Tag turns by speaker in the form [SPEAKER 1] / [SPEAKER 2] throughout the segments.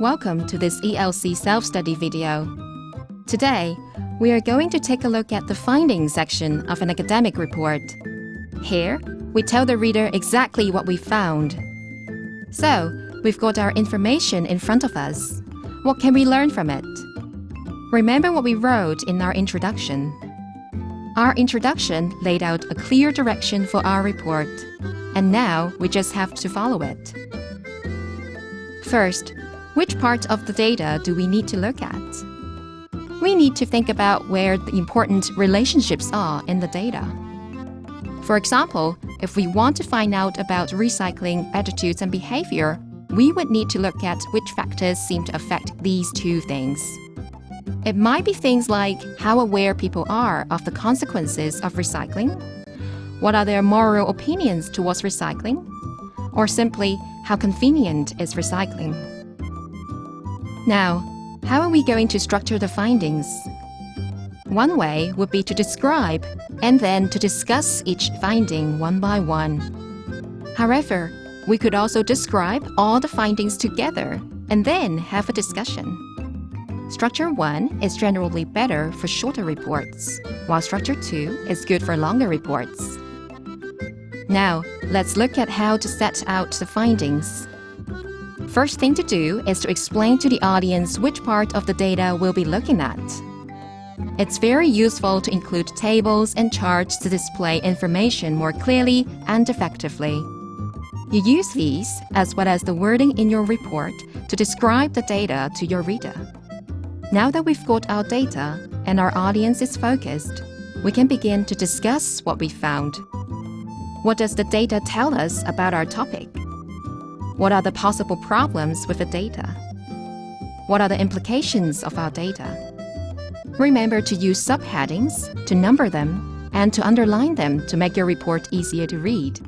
[SPEAKER 1] Welcome to this ELC self-study video. Today, we are going to take a look at the findings section of an academic report. Here, we tell the reader exactly what we found. So, we've got our information in front of us. What can we learn from it? Remember what we wrote in our introduction. Our introduction laid out a clear direction for our report, and now we just have to follow it. First, which part of the data do we need to look at? We need to think about where the important relationships are in the data. For example, if we want to find out about recycling attitudes and behavior, we would need to look at which factors seem to affect these two things. It might be things like how aware people are of the consequences of recycling, what are their moral opinions towards recycling, or simply how convenient is recycling. Now, how are we going to structure the findings? One way would be to describe and then to discuss each finding one by one. However, we could also describe all the findings together and then have a discussion. Structure 1 is generally better for shorter reports, while Structure 2 is good for longer reports. Now, let's look at how to set out the findings. First thing to do is to explain to the audience which part of the data we'll be looking at. It's very useful to include tables and charts to display information more clearly and effectively. You use these, as well as the wording in your report, to describe the data to your reader. Now that we've got our data and our audience is focused, we can begin to discuss what we found. What does the data tell us about our topic? What are the possible problems with the data? What are the implications of our data? Remember to use subheadings, to number them, and to underline them to make your report easier to read.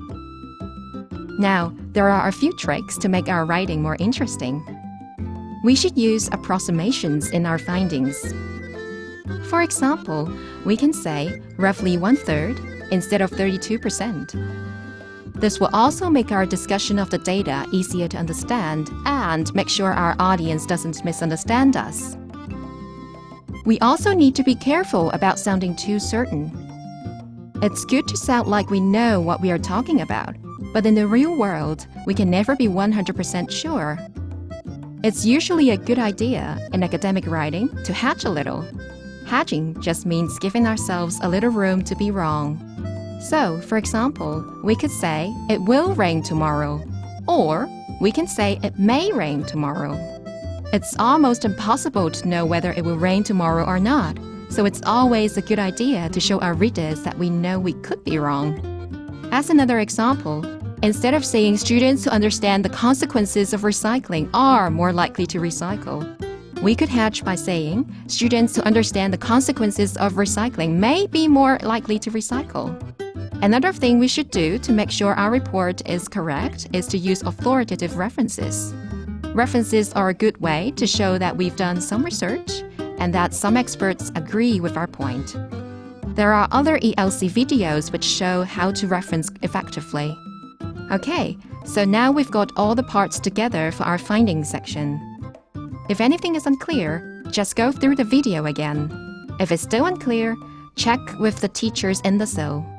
[SPEAKER 1] Now, there are a few tricks to make our writing more interesting we should use approximations in our findings. For example, we can say roughly one-third instead of 32%. This will also make our discussion of the data easier to understand and make sure our audience doesn't misunderstand us. We also need to be careful about sounding too certain. It's good to sound like we know what we are talking about, but in the real world, we can never be 100% sure it's usually a good idea in academic writing to hedge a little. Hedging just means giving ourselves a little room to be wrong. So, for example, we could say, it will rain tomorrow, or we can say it may rain tomorrow. It's almost impossible to know whether it will rain tomorrow or not, so it's always a good idea to show our readers that we know we could be wrong. As another example, Instead of saying students who understand the consequences of recycling are more likely to recycle, we could hedge by saying students who understand the consequences of recycling may be more likely to recycle. Another thing we should do to make sure our report is correct is to use authoritative references. References are a good way to show that we've done some research and that some experts agree with our point. There are other ELC videos which show how to reference effectively. Okay, so now we've got all the parts together for our findings section. If anything is unclear, just go through the video again. If it's still unclear, check with the teachers in the ELC.